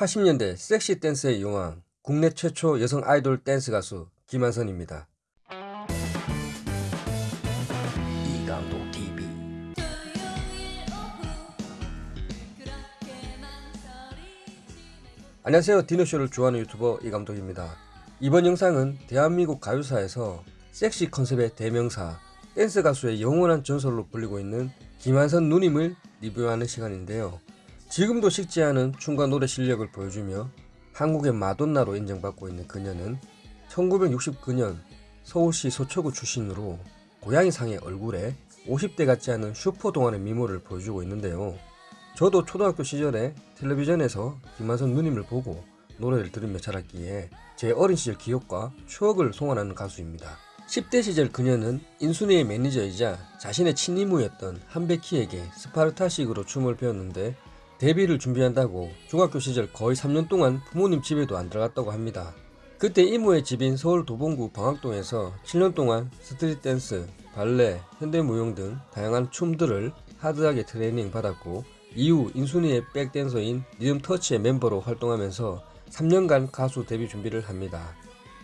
80년대 섹시 댄스의 여왕, 국내 최초 여성 아이돌 댄스 가수 김완선입니다. 이감독 TV 안녕하세요. 디너쇼를 좋아하는 유튜버 이감독입니다. 이번 영상은 대한민국 가요사에서 섹시 컨셉의 대명사, 댄스 가수의 영원한 전설로 불리고 있는 김완선 누님을 리뷰하는 시간인데요. 지금도 식지 않은 춤과 노래 실력을 보여주며 한국의 마돈나로 인정받고 있는 그녀는 1969년 서울시 서초구 출신으로 고양이상의 얼굴에 50대 같지 않은 슈퍼 동안의 미모를 보여주고 있는데요. 저도 초등학교 시절에 텔레비전에서 김완선 누님을 보고 노래를 들으며 자랐기에 제 어린 시절 기억과 추억을 소환하는 가수입니다. 10대 시절 그녀는 인순이의 매니저이자 자신의 친이모였던 한백희에게 스파르타식으로 춤을 배웠는데 데뷔를 준비한다고 중학교 시절 거의 3년 동안 부모님 집에도 안 들어갔다고 합니다. 그때 이모의 집인 서울 도봉구 방학동에서 7년 동안 street 댄스, 발레, 현대무용 등 다양한 춤들을 hard하게 트레이닝 받았고 이후 인순이의 백댄서인 리듬터치의 멤버로 활동하면서 3년간 가수 데뷔 준비를 합니다.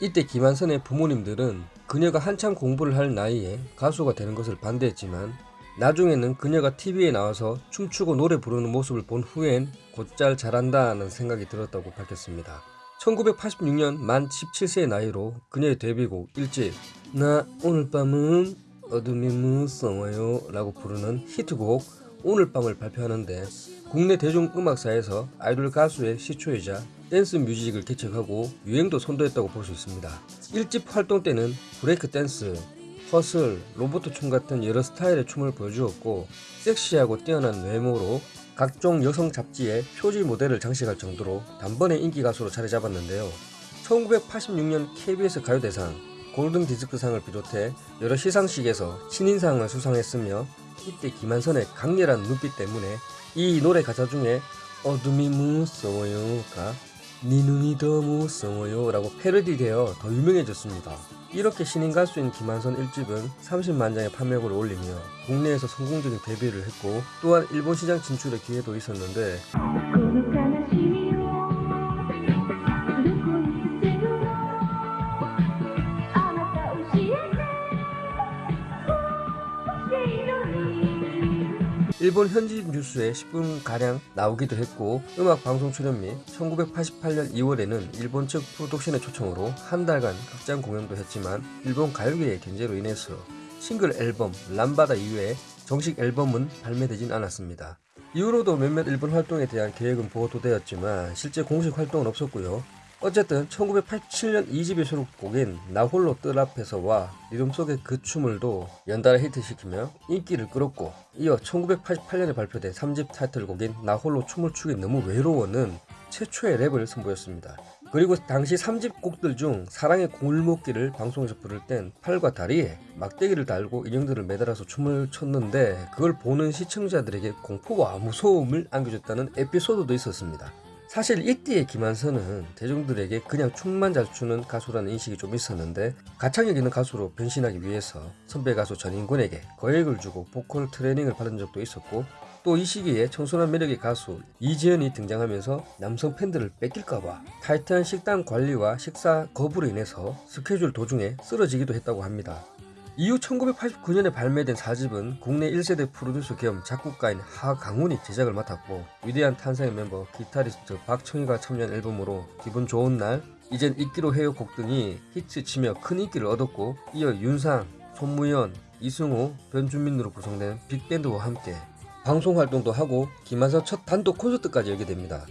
이때 김완선의 부모님들은 그녀가 한참 공부를 할 나이에 가수가 되는 것을 반대했지만 나중에는 그녀가 TV에 나와서 춤추고 노래 부르는 모습을 본 후엔 곧잘 잘한다는 생각이 들었다고 밝혔습니다. 1986년 만 17세의 나이로 그녀의 데뷔곡 1집 나 오늘 밤은 어둠이 무서워요 라고 부르는 히트곡 오늘 밤을 발표하는데 국내 대중음악사에서 아이돌 가수의 시초이자 댄스 뮤직을 개척하고 유행도 선도했다고 볼 수 있습니다. 1집 활동 때는 브레이크 댄스, 허슬, 로보트 춤 같은 여러 스타일의 춤을 보여주었고 섹시하고 뛰어난 외모로 각종 여성 잡지의 표지 모델을 장식할 정도로 단번에 인기 가수로 자리 잡았는데요. 1986년 KBS 가요대상, 골든 디스크상을 비롯해 여러 시상식에서 신인상을 수상했으며 이때 김완선의 강렬한 눈빛 때문에 이 노래 가사 중에 어둠이 무서워요가 네 눈이 더 무서워요 라고 패러디되어 더 유명해졌습니다. 이렇게 신인 가수인 김한선 1집은 30만 장의 판매고를 올리며 국내에서 성공적인 데뷔를 했고 또한 일본 시장 진출의 기회도 있었는데 일본 현지 뉴스에 10분가량 나오기도 했고 음악 방송 출연 및 1988년 2월에는 일본 측 프로덕션의 초청으로 한 달간 극장 공연도 했지만 일본 가요계의 견제로 인해서 싱글 앨범 람바다 이후에 정식 앨범은 발매되진 않았습니다. 이후로도 몇몇 일본 활동에 대한 계획은 보도되었지만 실제 공식 활동은 없었고요. 어쨌든 1987년 2집의 수록곡인 나 홀로 뜰 앞에서와 리듬 속의 그 춤을도 연달아 히트시키며 인기를 끌었고 이어 1988년에 발표된 3집 타이틀곡인 나 홀로 춤을 추기 너무 외로워는 최초의 랩을 선보였습니다. 그리고 당시 3집 곡들 중 사랑의 골목길을 방송에서 부를 땐 팔과 다리에 막대기를 달고 인형들을 매달아서 춤을 췄는데 그걸 보는 시청자들에게 공포와 무서움을 안겨줬다는 에피소드도 있었습니다. 사실 이때의 김한선은 대중들에게 그냥 춤만 잘 추는 가수라는 인식이 좀 있었는데 가창력 있는 가수로 변신하기 위해서 선배 가수 전인군에게 거액을 주고 보컬 트레이닝을 받은 적도 있었고 또 이 시기에 청순한 매력의 가수 이지연이 등장하면서 남성 팬들을 뺏길까봐 타이트한 식단 관리와 식사 거부로 인해서 스케줄 도중에 쓰러지기도 했다고 합니다. 이후 1989년에 발매된 4집은 국내 1세대 프로듀서 겸 작곡가인 하강훈이 제작을 맡았고 위대한 탄생의 멤버 기타리스트 박청희가 참여한 앨범으로 기분 좋은 날, 이젠 잊기로 해요 곡 등이 히트치며 큰 인기를 얻었고 이어 윤상, 손무연, 이승우, 변준민으로 구성된 빅밴드와 함께 방송 활동도 하고 김한선 첫 단독 콘서트까지 열게 됩니다.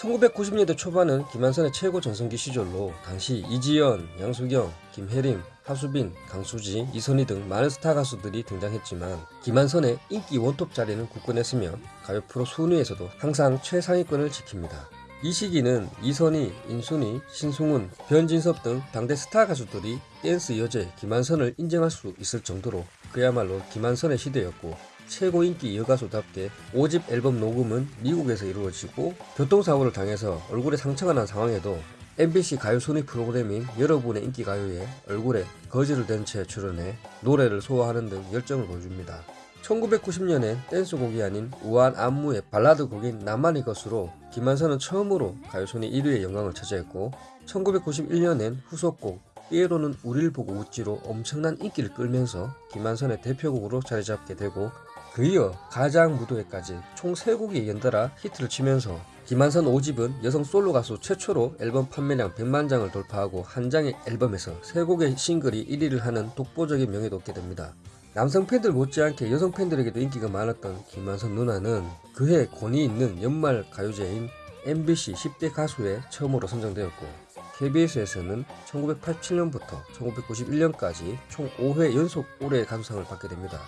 1990년대 초반은 김한선의 최고 전성기 시절로 당시 이지연, 양수경, 김혜림, 하수빈, 강수지, 이선희 등 많은 스타 가수들이 등장했지만 김한선의 인기 원톱 자리는 굳건했으며 가요 프로 순위에서도 항상 최상위권을 지킵니다. 이 시기는 이선희, 인순이, 신승훈, 변진섭 등 당대 스타 가수들이 댄스 여제 김완선을 인정할 수 있을 정도로 그야말로 김완선의 시대였고 최고 인기 여가수답게 5집 앨범 녹음은 미국에서 이루어지고 교통사고를 당해서 얼굴에 상처가 난 상황에도 MBC 가요 순위 프로그램인 여러분의 인기 가요에 얼굴에 거즈를 댄 채 출연해 노래를 소화하는 등 열정을 보여줍니다. 1990년엔 댄스곡이 아닌 우아한 안무의 발라드 곡인 나만의 것으로 김완선은 처음으로 가요순위 1위의 영광을 차지했고 1991년엔 후속곡 삐에로는 우릴 보고 웃지로 엄청난 인기를 끌면서 김한선의 대표곡으로 자리 잡게 되고 그 이어 가장 무도회까지 총 3곡이 연달아 히트를 치면서 김한선 5집은 여성 솔로 가수 최초로 앨범 판매량 100만 장을 돌파하고 한 장의 앨범에서 3곡의 싱글이 1위를 하는 독보적인 명예도 얻게 됩니다. 남성 팬들 못지않게 여성 팬들에게도 인기가 많았던 김한선 누나는 그해 권위 있는 연말 가요제인 MBC 10대 가수에 처음으로 선정되었고 KBS에서는 1987년부터 1991년까지 총 5회 연속 올해의 가수상을 받게 됩니다.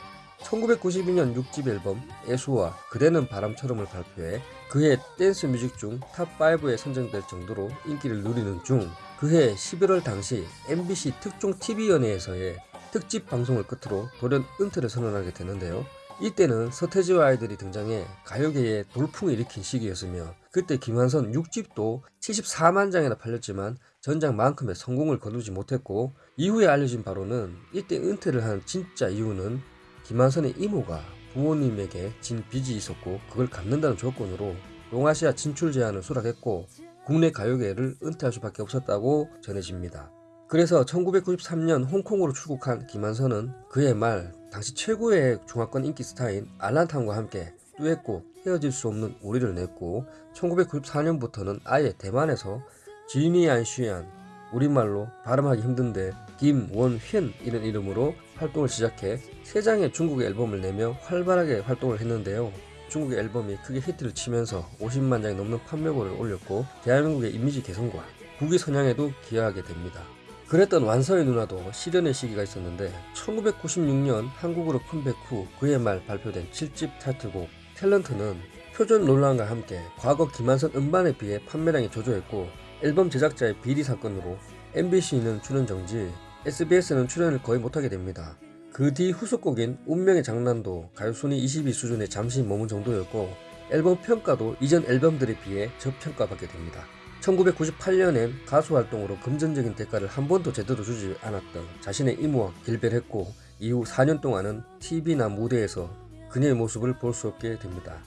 1992년 6집 앨범 애수와 그대는 바람처럼을 발표해 그해 댄스 뮤직 중 top 5에 선정될 정도로 인기를 누리는 중 그해 11월 당시 MBC 특종 TV연예에서의 특집 방송을 끝으로 돌연 은퇴를 선언하게 되는데요. 이때는 서태지와 아이들이 등장해 가요계에 돌풍을 일으킨 시기였으며 그때 김한선 6집도 74만 장이나 팔렸지만 전장만큼의 성공을 거두지 못했고 이후에 알려진 바로는 이때 은퇴를 한 진짜 이유는 김한선의 이모가 부모님에게 진 빚이 있었고 그걸 갚는다는 조건으로 동아시아 진출 제안을 수락했고 국내 가요계를 은퇴할 수밖에 없었다고 전해집니다. 그래서 1993년 홍콩으로 출국한 김한선은 그해 말 당시 최고의 중화권 인기 스타인 알란탐과 함께 듀엣곡 헤어질 수 없는 우리를 냈고 1994년부터는 아예 대만에서 지니안 쉬안 우리말로 발음하기 힘든데 김원휘 이런 이름으로 활동을 시작해 세 장의 중국의 앨범을 내며 활발하게 활동을 했는데요. 중국의 앨범이 크게 히트를 치면서 50만 장이 넘는 판매고를 올렸고 대한민국의 이미지 개선과 국위 선양에도 기여하게 됩니다. 그랬던 완서의 누나도 시련의 시기가 있었는데 1996년 한국으로 컴백 후 그해 말 발표된 7집 타이틀곡 탤런트는 표준 논란과 함께 과거 김한선 음반에 비해 판매량이 저조했고 앨범 제작자의 비리 사건으로 MBC는 출연 정지, SBS는 출연을 거의 못하게 됩니다. 그 뒤 후속곡인 운명의 장난도 가요순위 20위 수준에 잠시 머문 정도였고 앨범 평가도 이전 앨범들에 비해 저평가받게 됩니다. 1998년엔 가수 활동으로 금전적인 대가를 한 번도 제대로 주지 않았던 자신의 이모와 길별했고 이후 4년 동안은 TV나 무대에서 그녀의 모습을 볼 수 없게 됩니다.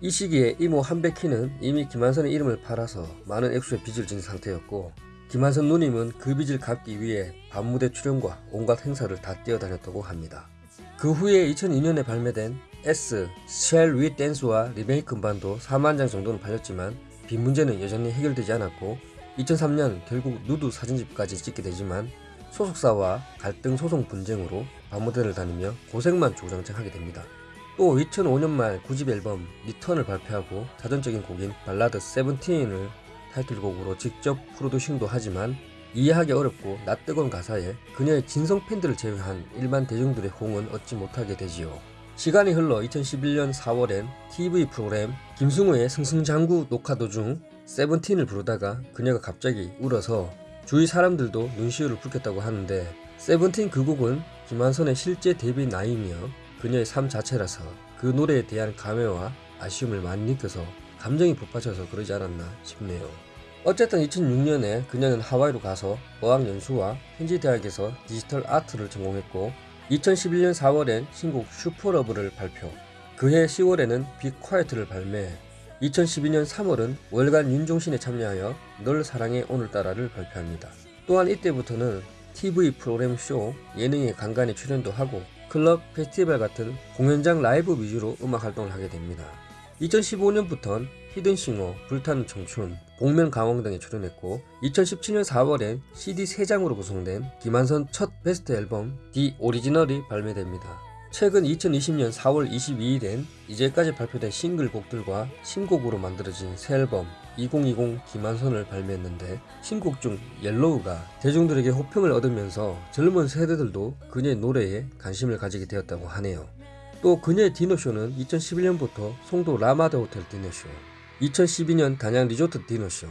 이 시기에 이모 한백희는 이미 김한선의 이름을 팔아서 많은 액수의 빚을 진 상태였고 김한선 누님은 그 빚을 갚기 위해 밤무대 출연과 온갖 행사를 다 뛰어다녔다고 합니다. 그 후에 2002년에 발매된 S, Shall We Dance와 리메이크 음반도 4만 장 정도는 팔렸지만 빚 문제는 여전히 해결되지 않았고 2003년 결국 누드 사진집까지 찍게 되지만 소속사와 갈등 소송 분쟁으로 밤무대를 다니며 고생만 주구장창하게 됩니다. 또 2005년 말 9집 앨범 Return을 발표하고 자전적인 곡인 발라드 Seventeen을 타이틀곡으로 직접 프로듀싱도 하지만 이해하기 어렵고 낯뜨거운 가사에 그녀의 진성 팬들을 제외한 일반 대중들의 호응은 얻지 못하게 되지요. 시간이 흘러 2011년 4월엔 TV 프로그램 김승우의 승승장구 녹화 도중 Seventeen을 부르다가 그녀가 갑자기 울어서 주위 사람들도 눈시울을 붉혔다고 하는데 세븐틴 그 곡은 김완선의 실제 데뷔 나이며 그녀의 삶 자체라서 그 노래에 대한 감회와 아쉬움을 많이 느껴서 감정이 북받쳐서 그러지 않았나 싶네요. 어쨌든 2006년에 그녀는 하와이로 가서 어학연수와 현지대학에서 디지털 아트를 전공했고 2011년 4월엔 신곡 Super Love를 발표 그해 10월에는 Be Quiet를 발매 2012년 3월은 월간 윤종신에 참여하여 널 사랑해 오늘따라를 발표합니다. 또한 이때부터는 TV 프로그램 쇼, 예능의 간간히 출연도 하고 클럽, 페스티벌 같은 공연장 라이브 위주로 음악 활동을 하게 됩니다. 2015년부터는 히든싱어, 불타는 청춘, 복면 가왕 등에 출연했고 2017년 4월엔 CD 3장으로 구성된 김완선 첫 베스트 앨범 The Original이 발매됩니다. 최근 2020년 4월 22일엔 이제까지 발표된 싱글곡들과 신곡으로 만들어진 새 앨범 2020 김완선을 발매했는데 신곡 중 Yellow가 대중들에게 호평을 얻으면서 젊은 세대들도 그녀의 노래에 관심을 가지게 되었다고 하네요. 또 그녀의 디너쇼는 2011년부터 송도 라마다 호텔 디너쇼, 2012년 단양 리조트 디너쇼,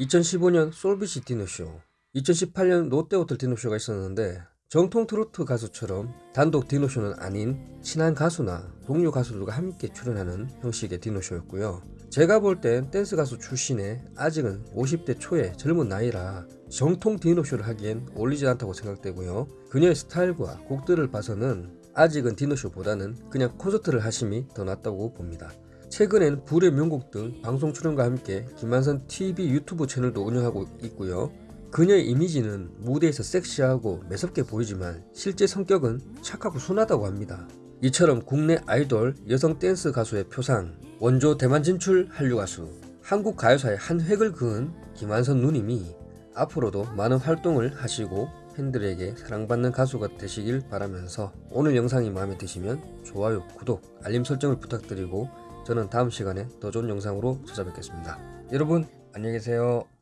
2015년 솔비치 디너쇼, 2018년 롯데호텔 디너쇼가 있었는데 정통 트로트 가수처럼 단독 디너쇼는 아닌 친한 가수나 동료 가수들과 함께 출연하는 형식의 디너쇼였고요. 제가 볼 땐 댄스 가수 출신에 아직은 50대 초의 젊은 나이라 정통 디너쇼를 하기엔 어울리지 않다고 생각되고요. 그녀의 스타일과 곡들을 봐서는 아직은 디너쇼보다는 그냥 콘서트를 하심이 더 낫다고 봅니다. 최근엔 불의 명곡 등 방송 출연과 함께 김한선 TV 유튜브 채널도 운영하고 있고요. 그녀의 이미지는 무대에서 섹시하고 매섭게 보이지만 실제 성격은 착하고 순하다고 합니다. 이처럼 국내 아이돌 여성 댄스 가수의 표상, 원조 대만 진출 한류 가수, 한국 가요사의 한 획을 그은 김한선 누님이 앞으로도 많은 활동을 하시고 팬들에게 사랑받는 가수가 되시길 바라면서 오늘 영상이 마음에 드시면 좋아요, 구독, 알림 설정을 부탁드리고 저는 다음 시간에 더 좋은 영상으로 찾아뵙겠습니다. 여러분 안녕히 계세요.